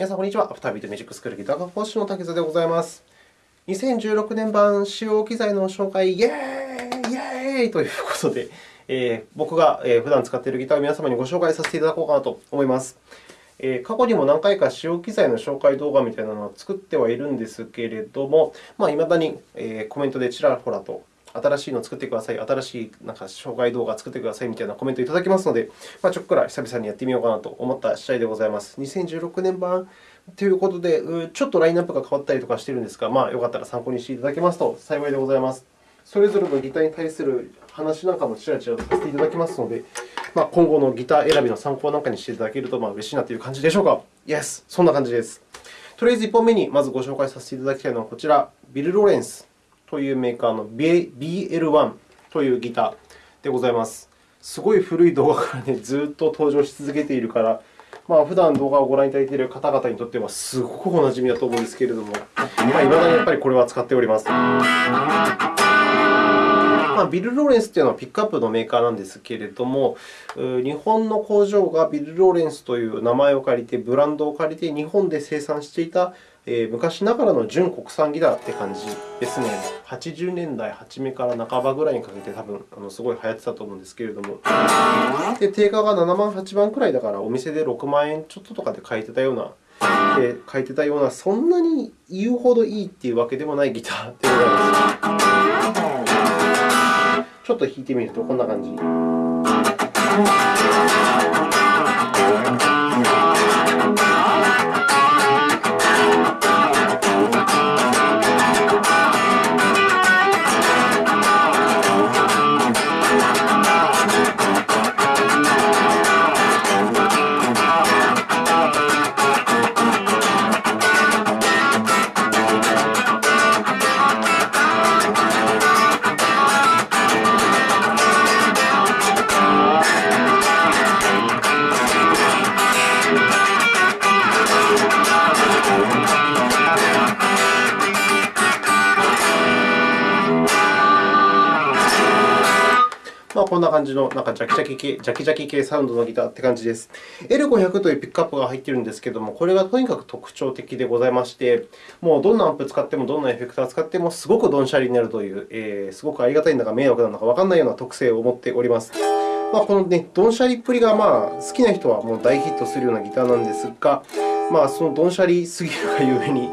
皆さん、こんにちは。アフタービートミュージックスクールギター科講師の竹澤でございます。2016年版使用機材の紹介、イェーイイェーイということで、えー、僕が普段使っているギターを皆様にご紹介させていただこうかなと思います。えー、過去にも何回か使用機材の紹介動画みたいなのを作ってはいるんですけれども、まあ、未だにコメントでちらほらと新しいのを作ってください、新しいなんか紹介動画を作ってくださいみたいなコメントをいただきますので、まあ、ちょっくら久々にやってみようかなと思った次第でございます。2016年版ということで、ちょっとラインナップが変わったりとかしているんですが、まあ、よかったら参考にしていただけますと幸いでございます。それぞれのギターに対する話なんかもちらちらさせていただきますので、まあ、今後のギター選びの参考なんかにしていただけるとまあ嬉しいなという感じでしょうか。Yes! そんな感じです。とりあえず1本目にまずご紹介させていただきたいのはこちら、ビル・ローレンスというメーカーの BL1 というギターでございます。すごい古い動画から、ね、ずっと登場し続けているから、まあ、普段動画をご覧いただいている方々にとってはすごくおなじみだと思うんですけれども、まあ、未だにやっぱりこれは使っております。まあ、ビル・ローレンスというのはピックアップのメーカーなんですけれども、日本の工場がビル・ローレンスという名前を借りて、ブランドを借りて、日本で生産していたえ昔ながらの純国産ギターって感じですね。80年代初めから半ばぐらいにかけて多分あのすごい流行ってたと思うんですけれども。で定価が7万、8万くらいだから、お店で6万円ちょっととかで買えてたような、で買えてたような、そんなに言うほどいいっていうわけでもないギターでございます。ちょっと弾いてみるとこんな感じ。感じのなんかジャキジャキ系、ジャキジャキ系サウンドのギターって感じです。L500 というピックアップが入っているんですけれども、これがとにかく特徴的でございまして、もうどんなアンプ使っても、どんなエフェクターを使っても、すごくドンシャリになるという、えー、すごくありがたいんだか迷惑なのかわからないような特性を持っております。まあ、この、ね、ドンシャリっぷりがまあ好きな人はもう大ヒットするようなギターなんですが、まあ、そのドンシャリすぎるがゆえに、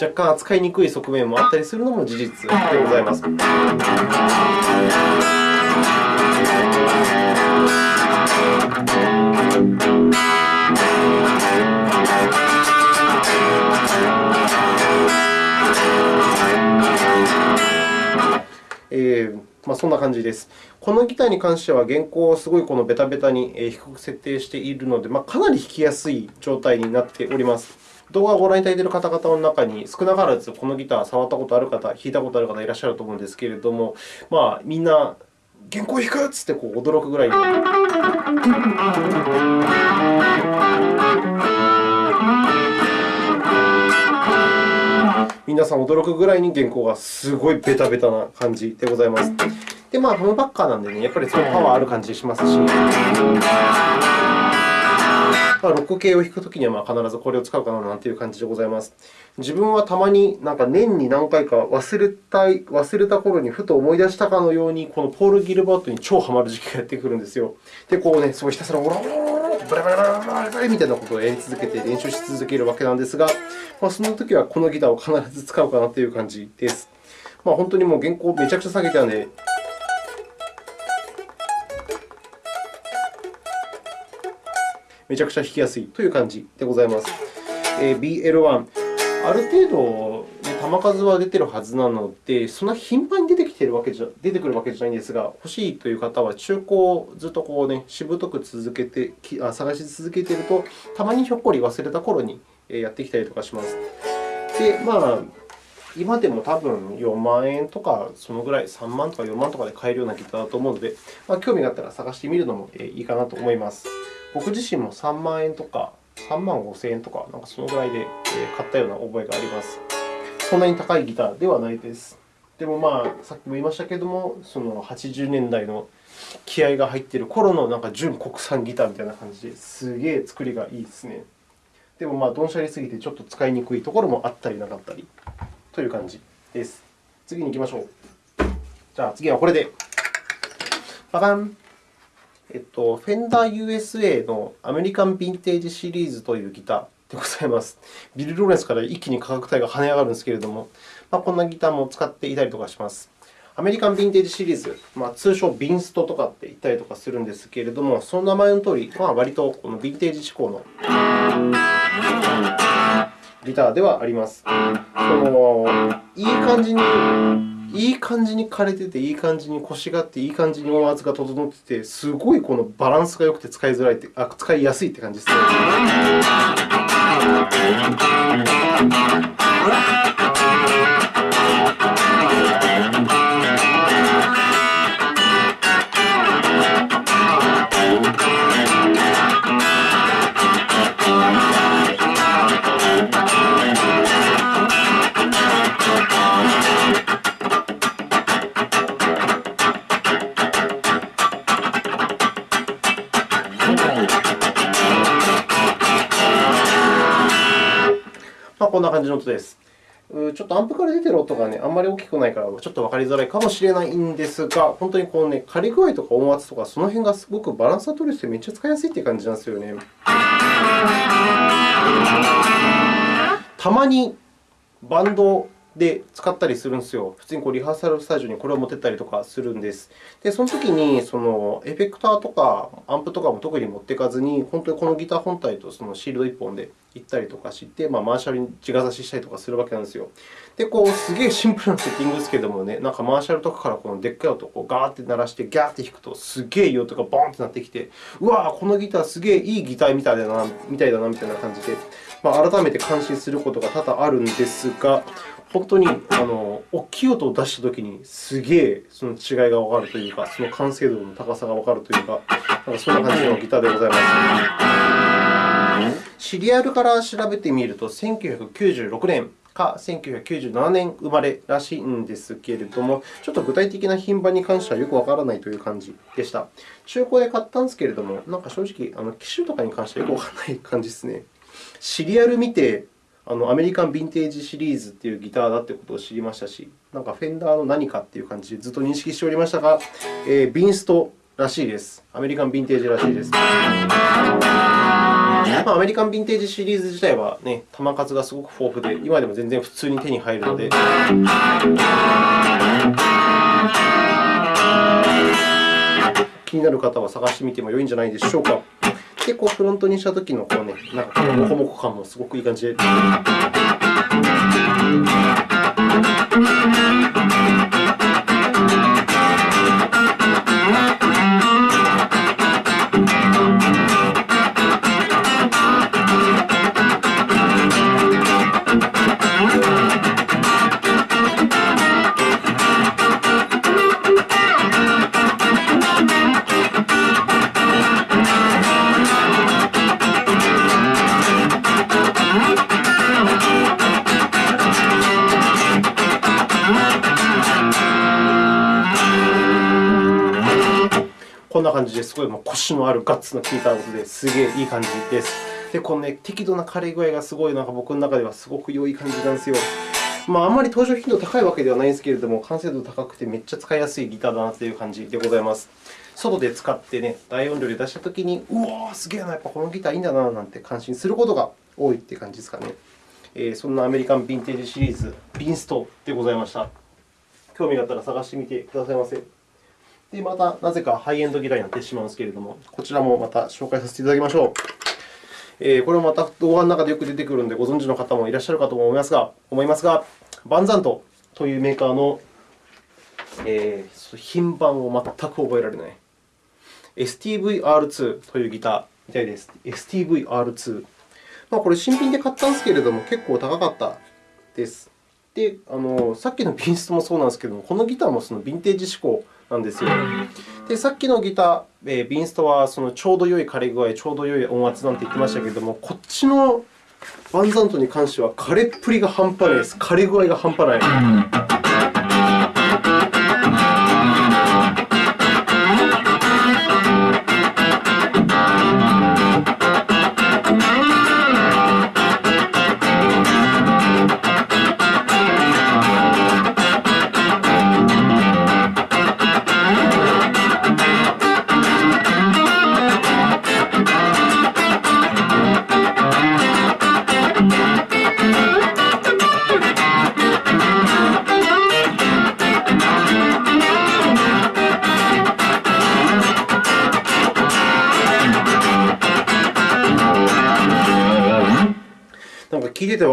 若干扱いにくい側面もあったりするのも事実でございます。えまあ、そんな感じです。このギターに関しては、原稿をすごいこのベタベタに低く設定しているので、まあ、かなり弾きやすい状態になっております。動画をご覧いただいている方々の中に、少なからずこのギター触ったことある方、弾いたことある方いらっしゃると思うんですけれども、まあ、みんな原稿弾くっつってこう驚くぐらい。皆さん驚くぐらいに原稿がすごいベタベタな感じでございます。で、まあ、ハムバッカーなんでね、やっぱりそのパワーある感じしますし。まあ、ロック系を弾くときにはまあ必ずこれを使うかなという感じでございます。自分はたまになんか年に何回か忘れた忘れた頃にふと思い出したかのように、このポール・ギルバートに超ハマる時期がやってくるんですよ。で、こうね、すごいひたすらオラオラオラブラブラブラブラブラみたいなことをやり続けて練習し続けるわけなんですが、まあ、そのときはこのギターを必ず使うかなという感じです。まあ、本当にもう原稿をめちゃくちゃ下げてあるので、めちゃくちゃ弾きやすいという感じでございます。えー、BL1、ある程度、ね、球数は出ているはずなので、そんな頻繁に出てきてるわけじゃ出てくるわけじゃないんですが、欲しいという方は中古をずっとこう、ね、しぶとく続けてあ探し続けていると、たまにひょっこり忘れた頃にやってきたりとかします。で、まあ今でも多分4万円とか、そのぐらい、3万とか4万とかで買えるようなギターだと思うので、まあ、興味があったら探してみるのもいいかなと思います。僕自身も3万円とか3万5000円とか、なんかそのぐらいで買ったような覚えがあります。そんなに高いギターではないです。でも、まあ、さっきも言いましたけれども、その80年代の気合が入っている頃のなんか純国産ギターみたいな感じですげえ作りがいいですね。でも、まあ、どんしゃりすぎてちょっと使いにくいところもあったりなかったりという感じです。次に行きましょう。じゃあ、次はこれで。ババンえっと、フェンダー USA のアメリカンヴィンテージシリーズというギターでございます。ビル・ローレンスから一気に価格帯が跳ね上がるんですけれども、まあ、こんなギターも使っていたりとかします。アメリカンヴィンテージシリーズ、まあ、通称ビンストとかって言ったりとかするんですけれども、その名前のとおり、まあ、割とこのヴィンテージ志向のギターではあります。そのいい感じにいい感じに枯れてて、いい感じに腰があって、いい感じに音圧が整ってて、すごいこのバランスが良くて使いづらいってあ、使いやすいって感じですね。感じの音です。ちょっとアンプから出ている音が、ね、あんまり大きくないから、ちょっとわかりづらいかもしれないんですが、本当にこの、ね、仮具合とか音圧とか、その辺がすごくバランスが取れてめっちゃ使いやすいという感じなんですよね。たまにバンドで使ったりするんですよ。普通にこうリハーサルスタジオにこれを持ってったりとかするんです。で、その時にそのエフェクターとかアンプとかも特に持っていかずに、本当にこのギター本体とそのシールド1本で行ったりとかして、まあ、マーシャルに地が差ししたりとかするわけなんですよ。で、こうすげえシンプルなセッティングですけどもね、なんかマーシャルとかからこのでっかい音をこうガーって鳴らして、ギャーって弾くと、すげえいい音がボーンってなってきて、うわこのギターすげえいいギターみたいだな、みたいだなみたいな感じで、まあ、改めて感心することが多々あるんですが、本当にあの大きい音を出したときに、すげえその違いがわかるというか、その完成度の高さがわかるというか、なんかそんな感じのギターでございます。シリアルから調べてみると、1996年か1997年生まれらしいんですけれども、ちょっと具体的な品番に関してはよくわからないという感じでした。中古で買ったんですけれども、なんか正直、あの機種とかに関してはよくわからない感じですね。シリアル見て、あのアメリカンヴィンテージシリーズというギターだということを知りましたし、なんかフェンダーの何かという感じでずっと認識しておりましたが、えー、ビンストらしいです。アメリカンヴィンテージらしいです。まあ、アメリカンヴィンテージシリーズ自体は、ね、球数がすごく豊富で、今でも全然普通に手に入るので。気になる方は探してみても良いんじゃないでしょうか。で、こうフロントにしたときのこう、ね、なんかモコモコ感もすごくいい感じで。感じですごいもう腰のあるガッツの効いた音ですげえいい感じです。で、このね、適度な枯れ具合がすごいなんか僕の中ではすごく良い感じなんですよ。まあ、あんまり登場頻度高いわけではないんですけれども、完成度高くてめっちゃ使いやすいギターだなという感じでございます。外で使ってね、大音量で出したときに、うわー、すげえな、やっぱこのギターいいんだななんて感心することが多いという感じですかね。えー、そんなアメリカンヴィンテージシリーズ、ビンストでございました。興味があったら探してみてくださいませ。で、またなぜかハイエンドギターになってしまうんですけれども、こちらもまた紹介させていただきましょう。えー、これもまた動画の中でよく出てくるので、ご存知の方もいらっしゃるかと思いますが、思いますがバンザントというメーカーの、えー、品番を全く覚えられない STVR2 というギターみたいです。STVR2。まあ、これ新品で買ったんですけれども、結構高かったです。で、あのさっきのビンストもそうなんですけれども、このギターもそのヴィンテージ志向なんですよ。で、さっきのギター、えー、ビンストはそのちょうど良い枯れ具合、ちょうど良い音圧なんて言ってましたけれども、こっちのバンザントに関しては枯れっぷりが半端ないです。枯れ具合が半端ない。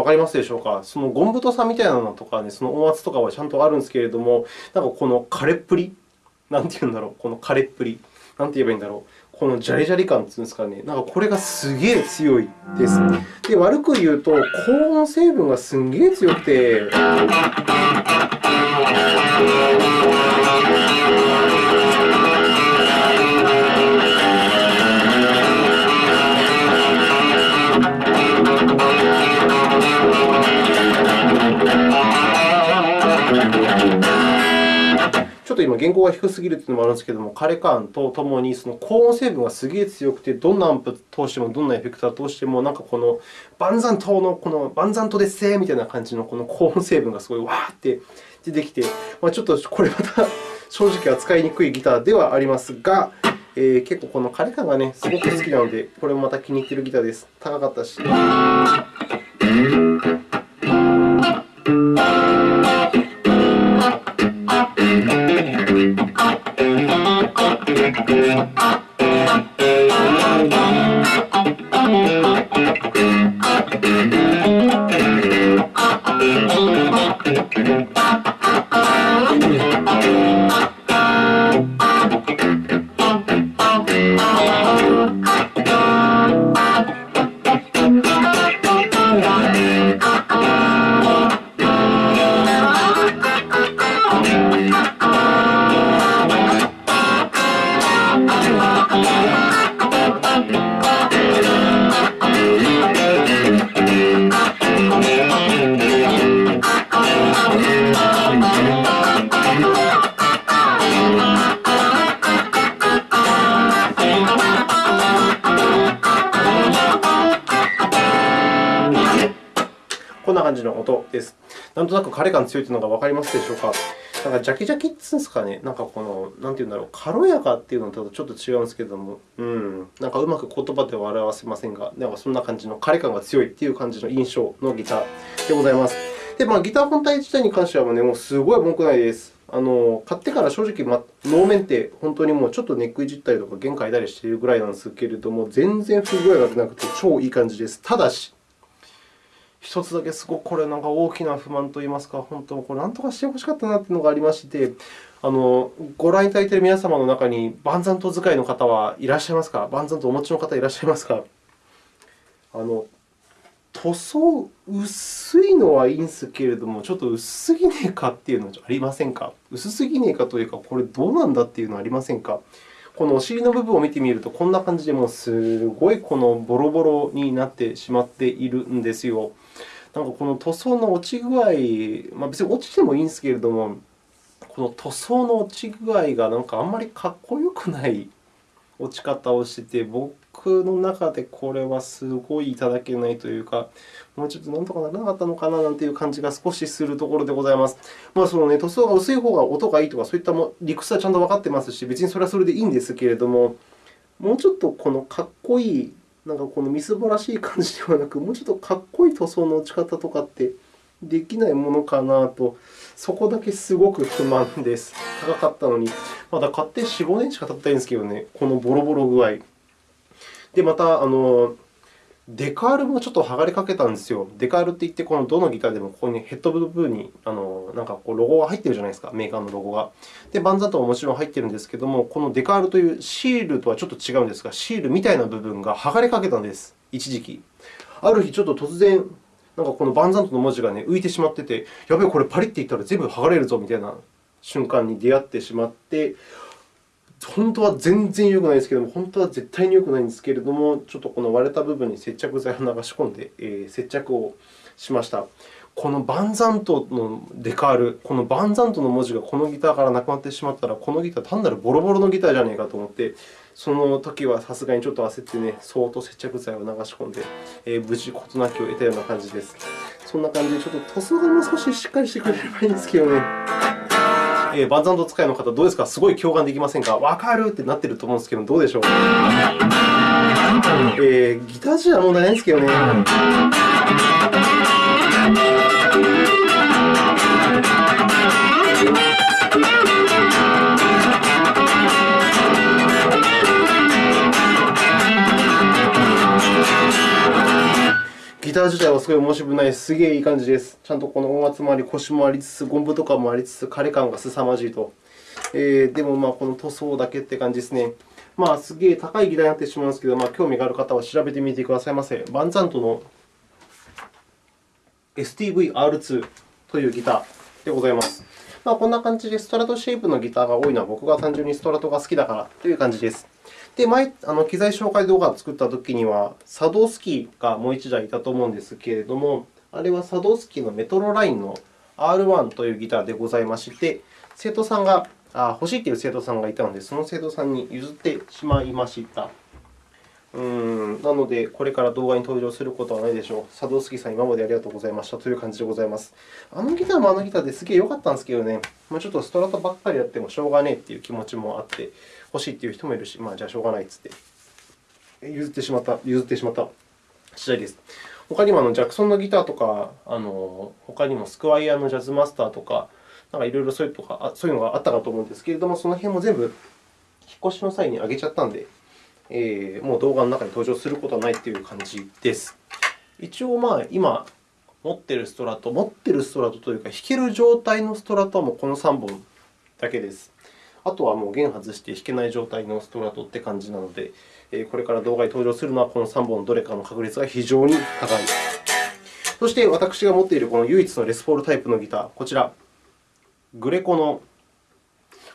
かりますでしょうか？そのゴン太さみたいなのとか、ね、その音圧とかはちゃんとあるんですけれども、なんかこの枯れっぷりなんて言うんだろうこの枯れっぷり。なんて言えばいいんだろう。このジャリジャリ感っていうんですかね、なんかこれがすげえ強いです。で、悪く言うと、高音成分がすんげえ強くて。ょっと今、原稿が低すぎるというのもあるんですけれども、枯れ感とともにその高音成分がすげえ強くて、どんなアンプを通しても、どんなエフェクターを通しても、なんかこの万山島のこの万山島ですみたいな感じのこの高音成分がすごいわーって出てきて、まあ、ちょっとこれまた正直扱いにくいギターではありますが、えー、結構この枯れ感がね、すごく好きなので、これもまた気に入っているギターです。高かったし。強いというのが分かりますでしょうか？なんかジャキジャキっていうんですかね、なんかこの、なんていうんだろう、軽やかっていうのとちょっと違うんですけれども、うん、なんかうまく言葉では表せませんが、なんかそんな感じの枯れ感が強いっていう感じの印象のギターでございます。で、まあ、ギター本体自体に関しては、ね、もうすごい文句ないです。あの買ってから正直、ま、能面って本当にもうちょっとネックいじったりとか弦変えたりしているぐらいなんですけれども、全然不具合が出なくて超いい感じです。ただし、一つだけすごくこれなんか大きな不満といいますか、本当これ何とかしてほしかったなというのがありまして、あのご覧いただいている皆様の中に万山刀使いの方はいらっしゃいますか？万山刀お持ちの方いらっしゃいますか？あの塗装薄いのはいいんですけれども、ちょっと薄すぎねえかっていうのありませんか？薄すぎねえかというか、これどうなんだっていうのありませんか？このお尻の部分を見てみると、こんな感じで、もうすごいこのボロボロになってしまっているんですよ。なんかこの塗装の落ち具合、まあ、別に落ちてもいいんですけれども、この塗装の落ち具合がなんかあんまりかっこよくない落ち方をしてて、僕の中でこれはすごいいただけないというか、もうちょっとなんとかならなかったのかななんていう感じが少しするところでございます。まあ、そのね、塗装が薄い方が音がいいとか、そういった理屈はちゃんと分かってますし、別にそれはそれでいいんですけれども、もうちょっとこのかっこいい、なんかこのみすぼらしい感じではなく、もうちょっとかっこいい塗装の打ち方とかってできないものかなと、そこだけすごく不満です。高かったのに。まだ買って4、5年しか経ってないんですけどね、このボロボロ具合。で、また、あのデカールもちょっと剥がれかけたんですよ。デカールっていって、このどのギターでもここにヘッド部分にあのなんかこうロゴが入っているじゃないですか、メーカーのロゴが。で、バンザンとももちろん入っているんですけれども、このデカールというシールとはちょっと違うんですが、シールみたいな部分が剥がれかけたんです、一時期。ある日、ちょっと突然、なんかこのバンザントの文字が、ね、浮いてしまってて、やべえ、これパリっていったら全部剥がれるぞみたいな瞬間に出会ってしまって、本当は全然良くないですけれども、本当は絶対に良くないんですけれども、ちょっとこの割れた部分に接着剤を流し込んで、えー、接着をしました。このバンザントのデカール、このバンザントの文字がこのギターからなくなってしまったら、このギター単なるボロボロのギターじゃないかと思って、その時はさすがにちょっと焦ってね、相当接着剤を流し込んで、えー、無事事なきを得たような感じです。そんな感じで、ちょっと塗装がもう少ししっかりしてくれればいいんですけどね。えー、バンザンド使いの方、どうですか？すごい共感できませんか？わかるってなってると思うんですけど、どうでしょう、えー、ギター自体問題ないんですけどね。ター自体はすごい申し分ないです。すげえいい感じです。ちゃんとこの音圧もあり、腰もありつつ、ゴンブとかもありつつ、枯れ感が凄まじいと。えー、でも、ま、この塗装だけって感じですね。まあ、すげえ高いギターになってしまうんですけど、まあ、興味がある方は調べてみてくださいませ。バンザントの STV-R2 というギターでございます。まあ、こんな感じでストラトシェイプのギターが多いのは僕が単純にストラトが好きだからという感じです。で、前、あの機材紹介動画を作ったときには、サドースキーがもう1台いたと思うんですけれども、あれはサドースキーのメトロラインの R1 というギターでございまして、生徒さんがあ欲しいという生徒さんがいたので、その生徒さんに譲ってしまいました。うんなので、これから動画に登場することはないでしょう。佐藤杉さん、今までありがとうございましたという感じでございます。あのギターもあのギターですげえ良かったんですけどね、まあ、ちょっとストラトばっかりやってもしょうがねえという気持ちもあって、欲しいという人もいるし、まあ、じゃあしょうがないっつって譲ってしまった、譲ってしまった次第です。他にもあのジャクソンのギターとか、あの他にもスクワイヤーのジャズマスターとか、なんかいろいろそういうとかそういうのがあったかと思うんですけれども、その辺も全部引っ越しの際に上げちゃったので、えー、もう動画の中に登場することはないという感じです。一応、まあ、今持っているストラト、持っているストラトというか、弾ける状態のストラトはもうこの3本だけです。あとはもう弦外して弾けない状態のストラトって感じなので、これから動画に登場するのはこの3本どれかの確率が非常に高い。そして私が持っているこの唯一のレスポールタイプのギター、こちら、グレコの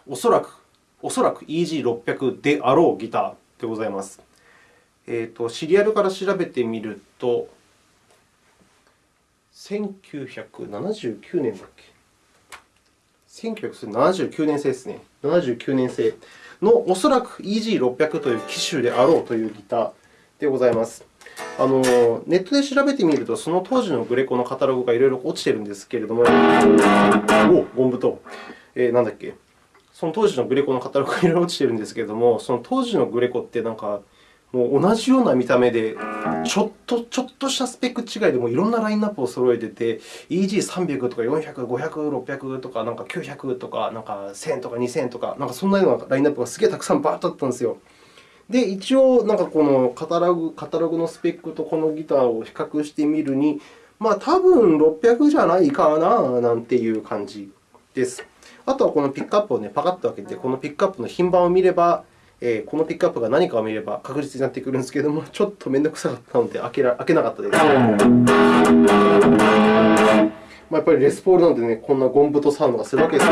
おそらくおそらく EG600 であろうギターでございます。えーと、シリアルから調べてみると、1979年だっけ？1979年製ですね。79年製のおそらく EG600 という機種であろうというギターでございます。あのネットで調べてみると、その当時のグレコのカタログがいろいろ落ちているんですけれども、おゴンブと、えー、なんだっけ、その当時のグレコのカタログがいろいろ落ちているんですけれども、その当時のグレコってなんか、もう同じような見た目で、ちょっとちょっとしたスペック違いでもいろんなラインナップを揃えてて、EG300 とか400、500、600とか、なんか900とか、なんか1000とか2000とか、なんかそんなようなラインナップがすげえたくさんバーッとあったんですよ。で、一応、なんかこのカタログカタログのスペックとこのギターを比較してみるに、まあ、多分600じゃないかななんていう感じです。あとはこのピックアップを、ね、パカッと開けて、このピックアップの品番を見れば、え、このピックアップが何かを見れば確実になってくるんですけれども、ちょっと面倒くさかったので開けら開けなかったです。まあ、やっぱりレスポールなんでね、こんなゴンブとサウンドがするわけです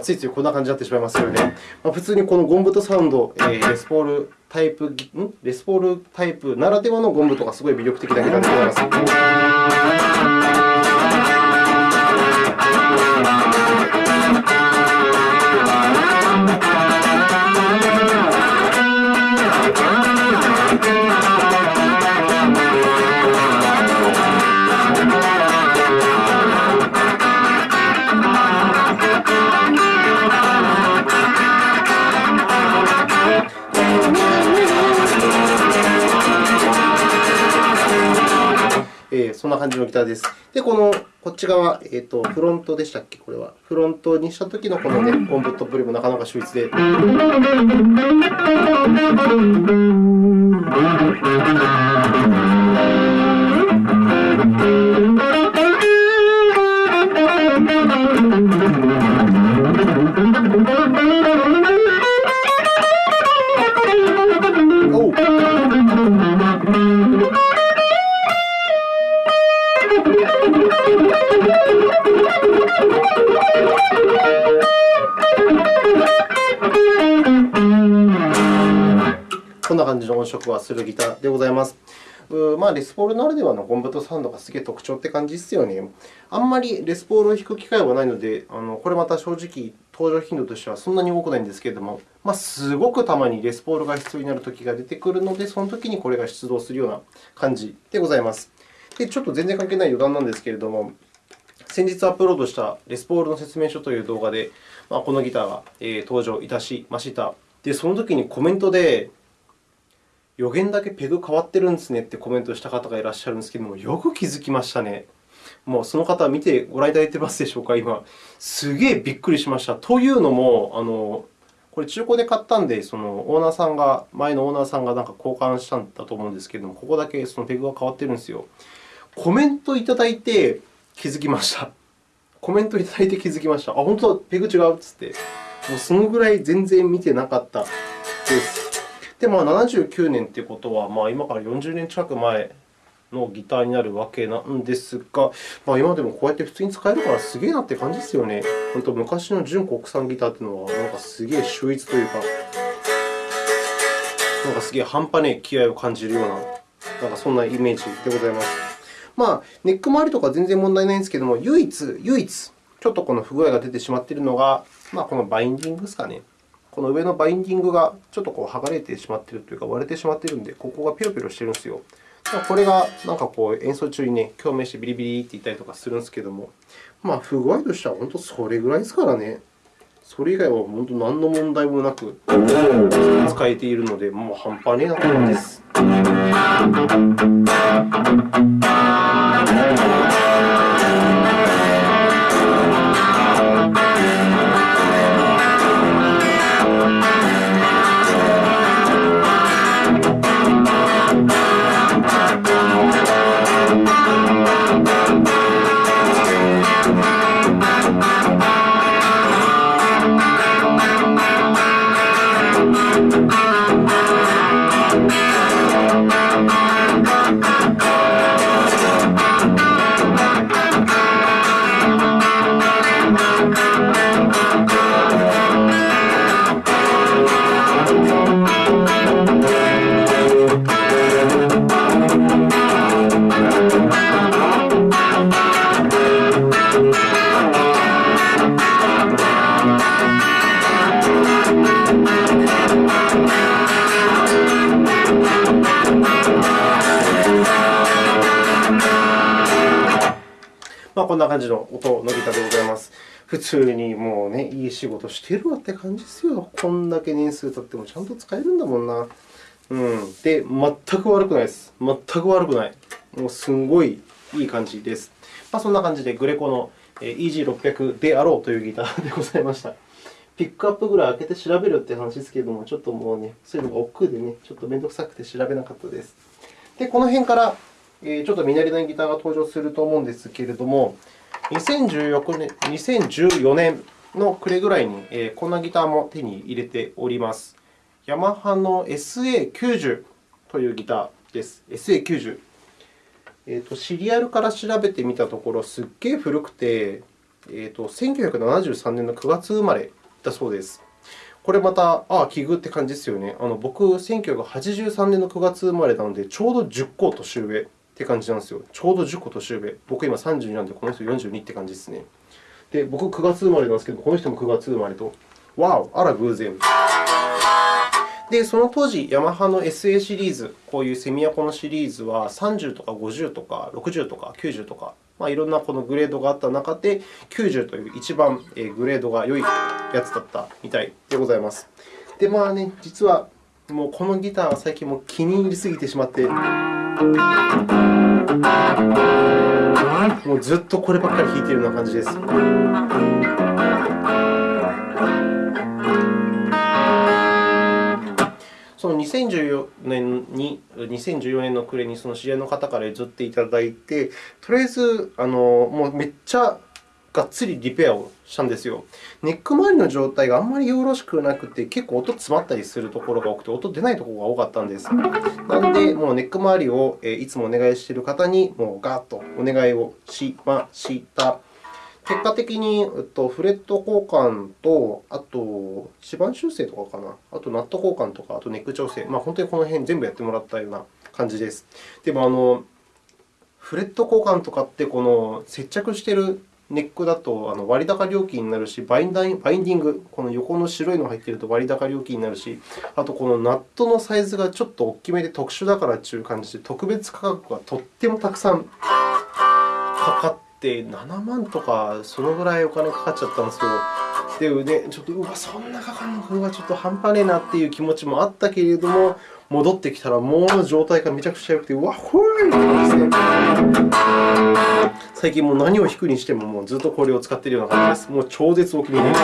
ついついこんな感じになってしまいますよね。まあ、普通にこのゴンブトサウンド、えー、レスポールタイプん？レスポールタイプならではのゴンブトがすごい魅力的なギターでございます。そんな感じのギターです。で、このこっち側、えーと、フロントでしたっけ、これは。フロントにしたときのこの、ね、コンブットプリもなかなか秀逸で。の音色はするギターでございます。まあ、レスポールならではのゴンブトサウンドがすげえ特徴って感じですよね。あんまりレスポールを弾く機会はないので、あのこれまた正直、登場頻度としてはそんなに多くないんですけれども、まあ、すごくたまにレスポールが必要になるときが出てくるので、そのときにこれが出動するような感じでございます。で、ちょっと全然関係ない余談なんですけれども、先日アップロードしたレスポールの説明書という動画で、まあ、このギターが登場いたしました。で、そのときにコメントで、予言だけペグ変わってるんですねってコメントした方がいらっしゃるんですけども、よく気づきましたね。もうその方、見てご覧いただいてますでしょうか、今。すげえびっくりしました。というのも、あのこれ中古で買ったんで、そのオーナーさんが、前のオーナーさんがなんか交換したんだと思うんですけれども、ここだけそのペグが変わってるんですよ。コメントいただいて気づきました。コメントいただいて気づきました。あ、本当だ、ペグ違うっつって。もうそのぐらい全然見てなかったです。で、まあ、79年ということは、まあ、今から40年近く前のギターになるわけなんですが、まあ、今でもこうやって普通に使えるからすげえなって感じですよね。本当、昔の純国産ギターというのは、なんかすげえ秀逸というか、なんかすげえ半端ねえ気合を感じるような、なんかそんなイメージでございます。まあ、ネック周りとか全然問題ないんですけども、唯一、唯一、ちょっとこの不具合が出てしまっているのが、まあ、このバインディングですかね。この上のバインディングがちょっとこう剥がれてしまっているというか、割れてしまっているので、ここがピロピロしているんですよ。これがなんかこう演奏中にね、共鳴してビリビリって言ったりとかするんですけども、まあ、不具合としては本当それぐらいですからね。それ以外は本当何の問題もなく使えているので、もう半端ねえな感じです。Música こんな感じの音のギターでございます。普通にもうね、いい仕事してるわって感じですよ。こんだけ年数経ってもちゃんと使えるんだもんな。うん、で、全く悪くないです。全く悪くない。もうすんごいいい感じです。まあ、そんな感じで、グレコの EG600 であろうというギターでございました。ピックアップぐらい開けて調べるって話ですけれども、ちょっともうね、そういうのが億劫でね、ちょっと面倒くさくて調べなかったです。で、この辺からちょっと見慣れないギターが登場すると思うんですけれども、2014年 ,2014 年の暮れぐらいにこんなギターも手に入れております。ヤマハの SA90 というギターです。SA90。えーと、シリアルから調べてみたところ、すっげえ古くて、えーと、1973年の9月生まれだそうです。これまた、ああ、奇遇って感じですよね。あの僕、1983年の9月生まれなので、ちょうど10個年上って感じなんですよ。ちょうど10個年上。僕今32なんで、この人42って感じですね。で、僕9月生まれなんですけど、この人も9月生まれと。わお、あら偶然。で、その当時、ヤマハの SA シリーズ、こういうセミアコのシリーズは30とか50とか60とか90とか、まあ、いろんなこのグレードがあった中で、90という一番グレードが良いやつだったみたいでございます。で、まあね、実はもうこのギターは最近も気に入りすぎてしまって、もうずっとこればっかり弾いてるような感じです。その2014年に、2014年の暮れにその知り合いの方から譲っていただいて、とりあえずあのもうめっちゃがっつりリペアをしたんですよ。ネック周りの状態があんまりよろしくなくて、結構音詰まったりするところが多くて、音出ないところが多かったんです。なので、もうネック周りをいつもお願いしている方にもうガーッとお願いをしました。結果的に、フレット交換と、あと、指板修正とかかな、あとナット交換とか、あとネック調整、まあ、本当にこの辺全部やってもらったような感じです。でも、あのフレット交換とかって、この接着しているネックだと割高料金になるし、バインディング、この横の白いのが入っていると割高料金になるし、あとこのナットのサイズがちょっと大きめで特殊だからという感じで、特別価格がとってもたくさんかかって、7万とか、そのぐらいお金かかっちゃったんですよ。で、ね、ちょっとうわ、そんなかかるのか、うわ、ちょっと半端ねえなっていう気持ちもあったけれども、戻ってきたら、もう状態がめちゃくちゃ良くて、わっ、ほーいですね。最近もう何を弾くにしても、もうずっとこれを使っているような感じです。もう超絶お気に入り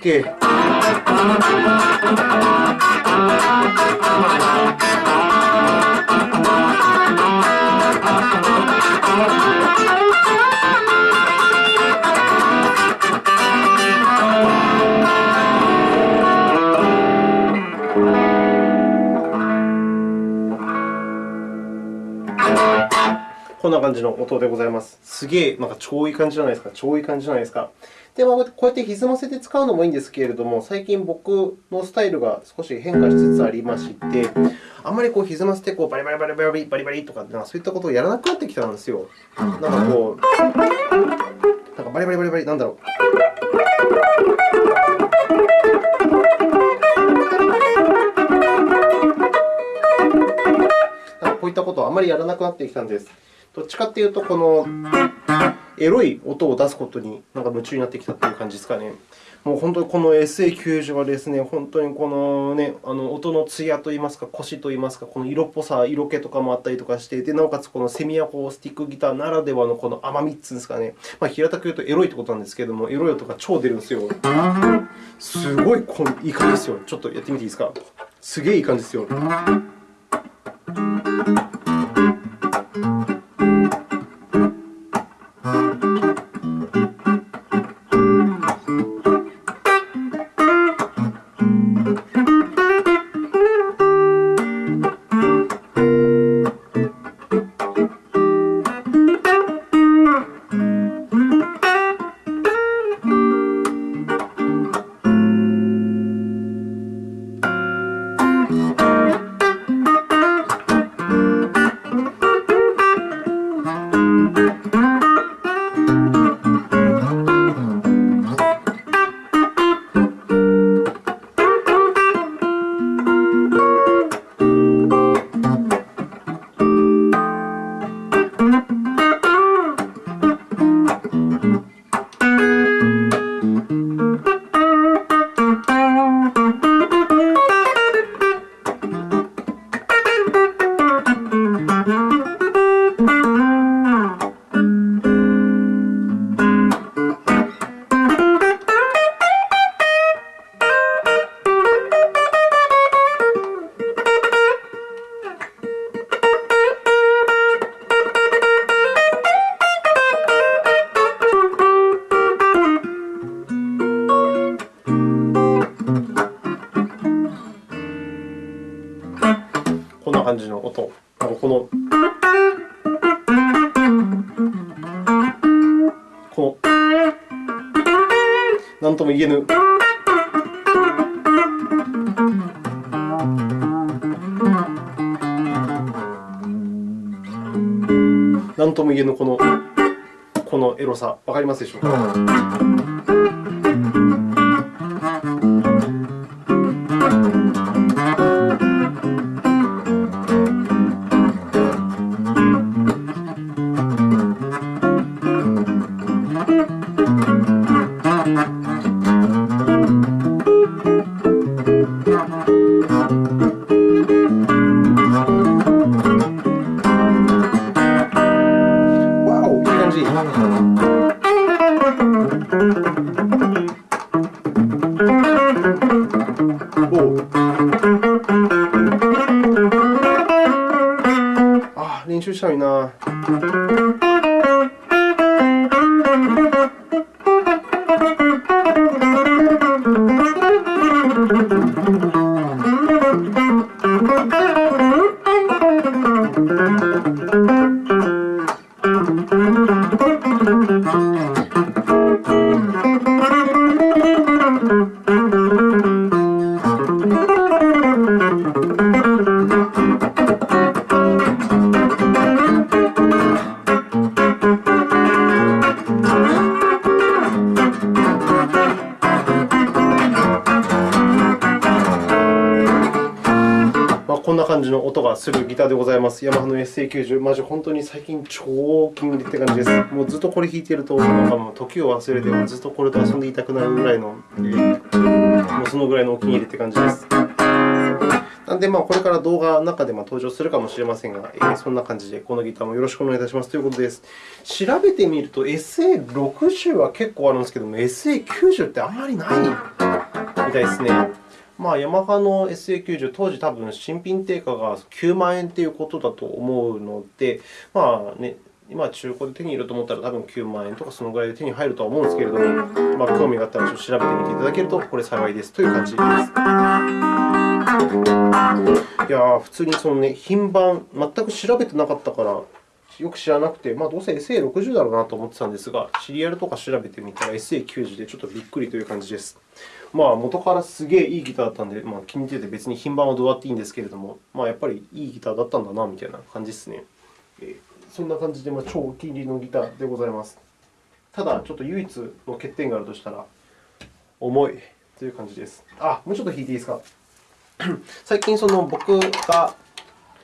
こんな感じの音でございます。すげえ、なんか超いい感じじゃないですか。超いい感じじゃないですか。で、こうやって歪ませて使うのもいいんですけれども、最近僕のスタイルが少し変化しつつありまして、あんまりこう歪ませてこうバリバリバリバリバリバリとかそういったことをやらなくなってきたんですよ。なんかこう、なんかバリバリバリバリ、なんだろう。こういったことをあまりやらなくなってきたんです。どっちかというと、このエロい音を出すことになんか夢中になってきたという感じですかね。もう本当にこの SA90 はですね、本当にこの,、ね、あの音の艶といいますか、コシといいますか、この色っぽさ、色気とかもあったりとかして、でなおかつこのセミアコースティックギターならではのこの甘みっていうんですかね、まあ、平たく言うとエロいってことなんですけれども、エロい音が超出るんですよ。すごいこいい感じですよ。ちょっとやってみていいですか？すげえいい感じですよ。感じの音。なんかこのこのなんとも言えぬなんとも言えぬこのこのエロさ、わかりますでしょうか？感じの音がするギターでございます。ヤマハの SA90。マジ本当に最近超お気に入りって感じです。もうずっとこれ弾いていると、なんかもう時を忘れて、ずっとこれと遊んでいたくなるぐらいの、えーもうそのぐらいのお気に入りって感じです。なので、まあ、これから動画の中で登場するかもしれませんが、えーそんな感じでこのギターもよろしくお願いいたしますということです。調べてみると、SA60 は結構あるんですけども、SA90 ってあんまりないみたいですね。まあ、ヤマハの SA90、当時多分新品定価が9万円ということだと思うので、まあね、今中古で手に入れると思ったら多分9万円とかそのぐらいで手に入るとは思うんですけれども、まあ、興味があったらちょっと調べてみていただけるとこれ幸いですという感じです。いや、普通にその、ね、品番、全く調べてなかったから、よく知らなくて、まあ、どうせ SA60 だろうなと思ってたんですが、シリアルとか調べてみたら SA90 でちょっとびっくりという感じです。まあ、元からすげえいいギターだったんで、まあ、気に入ってて別に品番はどうだっていいんですけれども、まあ、やっぱりいいギターだったんだなみたいな感じですね。えーそんな感じで、まあ、超お気に入りのギターでございます。ただ、ちょっと唯一の欠点があるとしたら、重いという感じです。あ、もうちょっと弾いていいですか？最近、その僕が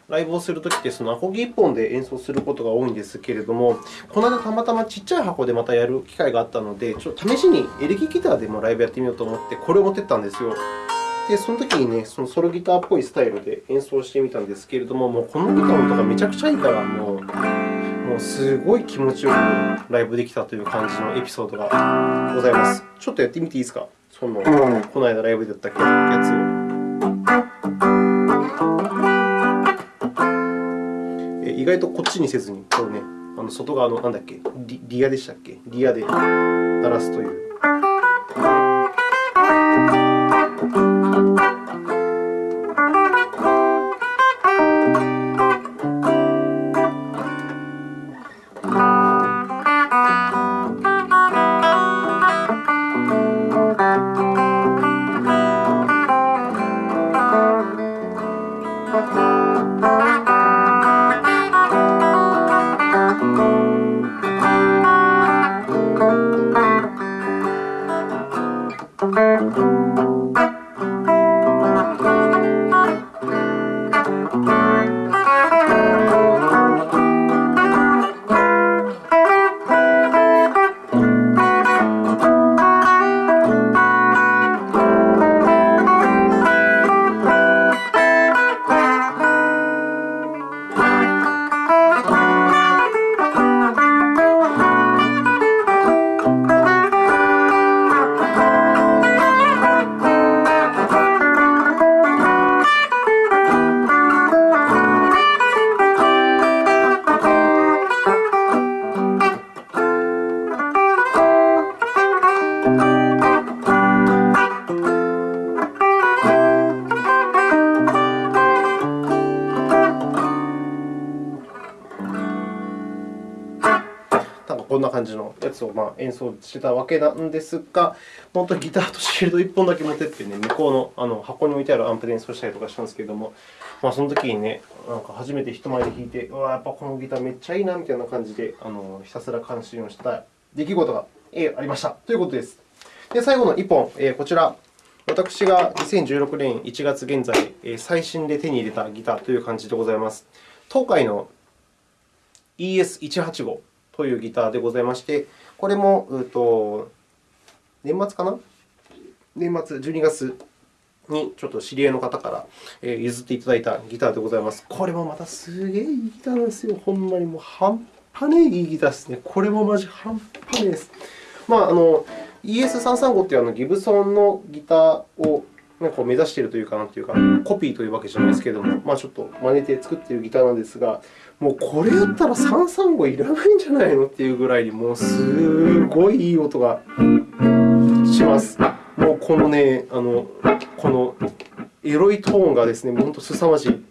ライブをするときって、そのアコギ1本で演奏することが多いんですけれども、この間たまたまちっちゃい箱でまたやる機会があったので、ちょっと試しにエレキギターでもライブやってみようと思って、これを持ってったんですよ。で、その時にね、そのソロギターっぽいスタイルで演奏してみたんですけれども、もうこのギターの音がめちゃくちゃいいから、もう、もうすごい気持ちよくライブできたという感じのエピソードがございます。ちょっとやってみていいですか？その、この間ライブでやったやつを。意外とこっちにせずに、このね、あの外側のなんだっけリ、リアでしたっけ？リアで鳴らすという。じのやつをまあ演奏してたわけなんですが、本当にギターとシールド1本だけ持ってって、ね、向こうのあの箱に置いてあるアンプで演奏したりとかしたんですけれども、まあ、その時にね、なんか初めて人前で弾いて、うわ、やっぱこのギターめっちゃいいなみたいな感じで、あのひたすら感心をした出来事がえーありましたということです。で、最後の1本、えーこちら。私が2016年1月現在、最新で手に入れたギターという感じでございます。東海の ES185 というギターでございまして、これも、うと年末かな？年末、12月にちょっと知り合いの方から譲っていただいたギターでございます。これもまたすげえいいギターなんですよ。ほんまにもう半端ねえいいギターですね。これもマジ半端ねえです。まあ、あの ES335 というあのギブソンのギターをなんか目指しているというか、なんというか、コピーというわけじゃないですけれども、まあ、ちょっと真似て作っているギターなんですが、もうこれやったら335いらないんじゃないのっていうぐらいに、もうすごいいい音がします。もうこのね、あのこのエロいトーンがですね、本当すさまじい。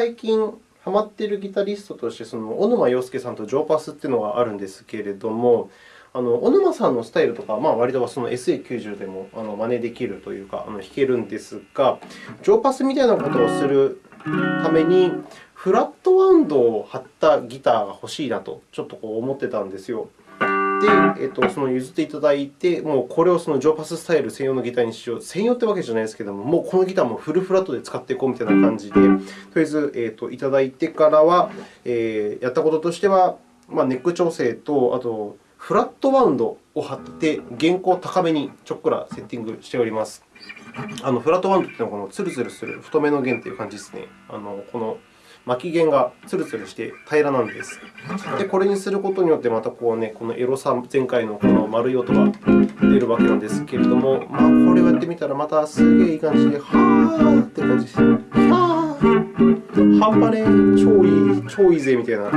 最近ハマっているギタリストとして、その小沼洋介さんとジョーパスというのがあるんですけれども、あの小沼さんのスタイルとか、まあ、割とその SA90 でもあの真似できるというか、あの弾けるんですが、ジョーパスみたいなことをするために、フラットワウンドを貼ったギターが欲しいなと、ちょっとこう思ってたんですよ。で、えっと、その譲っていただいて、もうこれをそのジョーパススタイル専用のギターにしよう。専用ってわけじゃないですけども、もうこのギターもフルフラットで使っていこうみたいな感じで、とりあえず、えっと、いただいてからは、えー、やったこととしては、まあ、ネック調整と、あと、フラットバウンドを貼って、弦高高めにちょっくらセッティングしております。あのフラットバウンドというのはこのツルツルする太めの弦という感じですね。あのこの巻き弦がツルツルして平らなんです。で、これにすることによって、またこう、ね、このエロさ、前回のこの丸い音が出るわけなんですけれども、まあ、これをやってみたら、またすげえいい感じで、はーって感じです。はー半端ね超いい、超いいぜみたいな。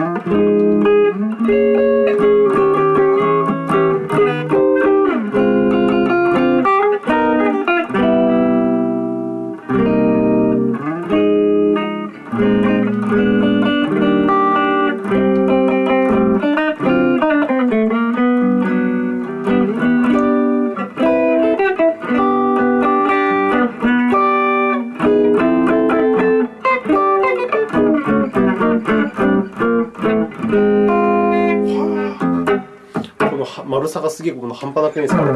丸さがすげえこの半端なくないですか、う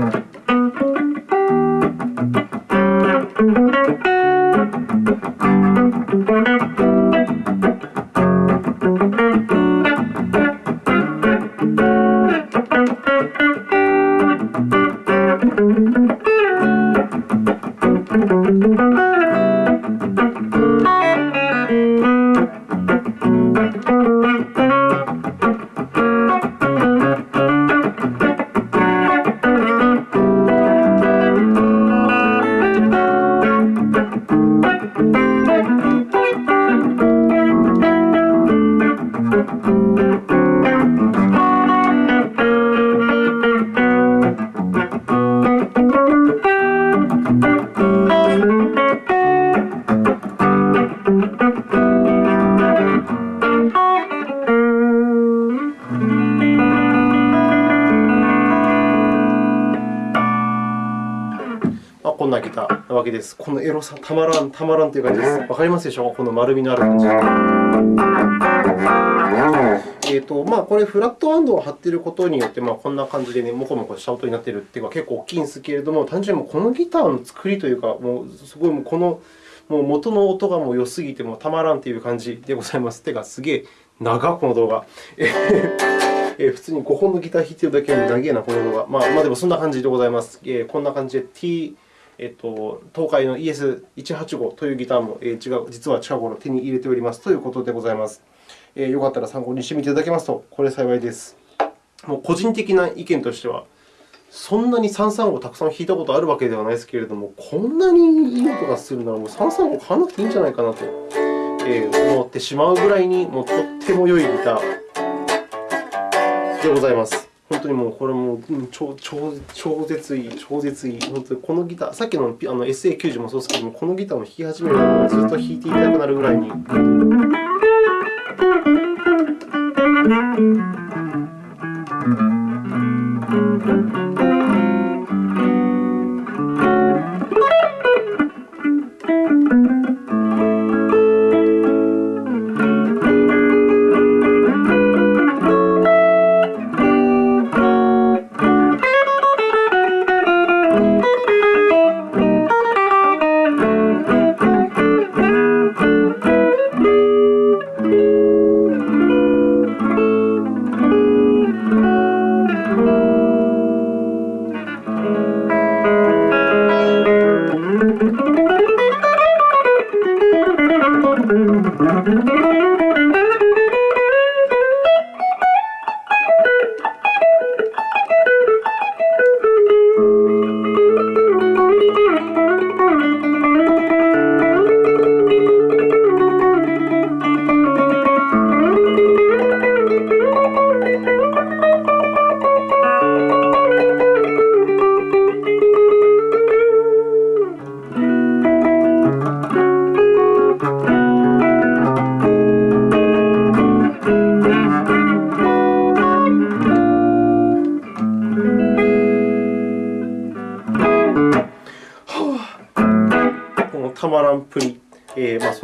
ん。けです。このエロさ、たまらん、たまらんという感じです。わかりますでしょう？かこの丸みのある感じ。えーとまあ、これ、フラットバンドを貼っていることによって、まあ、こんな感じで、ね、もこもこした音になっているというのは結構大きいんですけれども、単純にこのギターの作りというか、もうすごいもうこのもう元の音がもう良すぎてもたまらんという感じでございます。てか、すげえ長この動画。え 普通に5本のギター弾いてるだけで長いな、この動画。まあ、まあ、でもそんな感じでございます。えーこんな感じで T えっと、東海の ES185 というギターも、え違う実は近頃手に入れておりますということでございます。えー、よかったら参考にしてみていただけますと、これ幸いです。もう個人的な意見としては、そんなに335をたくさん弾いたことあるわけではないですけれども、こんなにいい音がするなら、もう335買わなくていいんじゃないかなと、え思ってしまうぐらいに、もうとっても良いギターでございます。本当にもうこれも超超超絶いい、超絶いい。本当にこのギター、さっきのあの SA90 もそうですけども、このギターを弾き始めるとずっと弾いていたくなるぐらいに。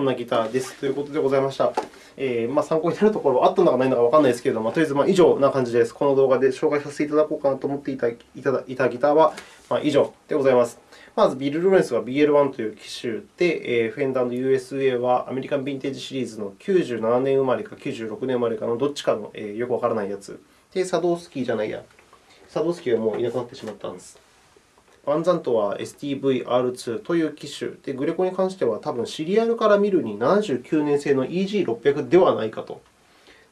んなギターですということでございました。えー、まあ、参考になるところはあったのかないのかわからないですけれども、とりあえずまあ以上な感じです。この動画で紹介させていただこうかなと思っていたいたいたギターはまあ以上でございます。まず、ビル・ロレンスは BL1 という機種で、えー、フェンダーの USA はアメリカンヴィンテージシリーズの97年生まれか96年生まれかのどっちかの、えー、よくわからないやつ。で、サドースキーじゃないや。サドースキーはもういなくなってしまったんです。バンザントは STV-R2 という機種で、グレコに関しては多分シリアルから見るに79年製の EG600 ではないかと。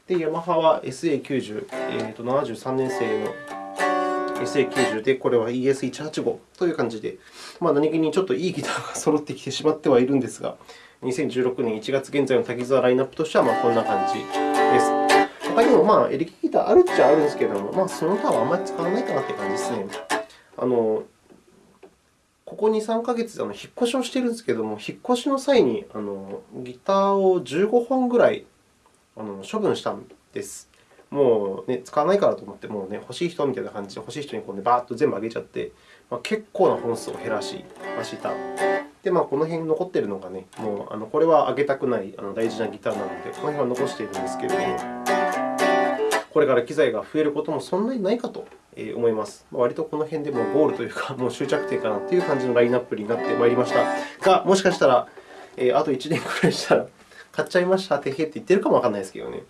で、ヤマハは SA90、えー、と73年製の SA90 で、これは ES185 という感じで、まあ、何気にちょっといいギターが揃ってきてしまってはいるんですが、2016年1月現在の滝沢ラインナップとしてはまあこんな感じです。他にもまあエレキギターあるっちゃあるんですけれども、まあ、その他はあまり使わないかなという感じですね。あのここ2、3ヶ月あの引っ越しをしているんですけれども、引っ越しの際にあのギターを15本ぐらいあの処分したんです。もう、ね、使わないからと思って、もうね、欲しい人みたいな感じで、欲しい人にこう、ね、バーッと全部あげちゃって、まあ、結構な本数を減らしました。で、まあ、この辺に残っているのがね、もうあのこれはあげたくないあの大事なギターなので、この辺は残しているんですけれども、これから機材が増えることもそんなにないかと思います。割とこの辺でもゴールというか、もう終着点かなという感じのラインナップになってまいりましたが、もしかしたら、えあと1年くらいしたら、買っちゃいました、てへって言ってるかもわからないですけどね。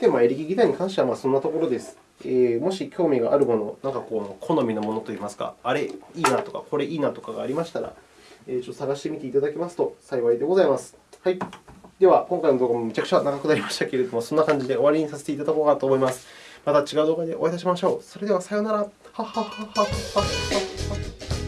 で、まあ、エレキギターに関してはまあそんなところです。えー、もし興味があるもの、なんかこう好みのものといいますか、あれいいなとか、これいいなとかがありましたら、えー、ちょっと探してみていただけますと幸いでございます。はい。では、今回の動画もめちゃくちゃ長くなりましたけれども、そんな感じで終わりにさせていただこうかと思います。また違う動画でお会いいたしましょう。それではさようなら。はははははは。